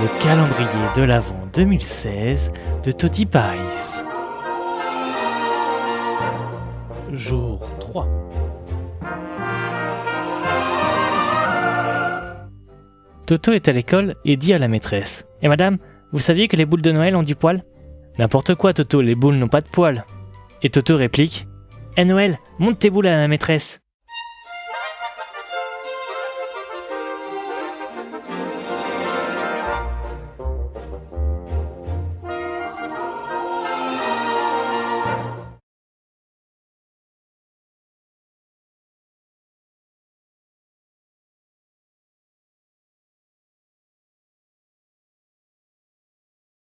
Le calendrier de l'Avent 2016 de Toti Paris. Jour 3. Toto est à l'école et dit à la maîtresse eh madame, vous saviez que les boules de Noël ont du poil? N'importe quoi, Toto, les boules n'ont pas de poil. Et Toto réplique Eh Noël, monte tes boules à la maîtresse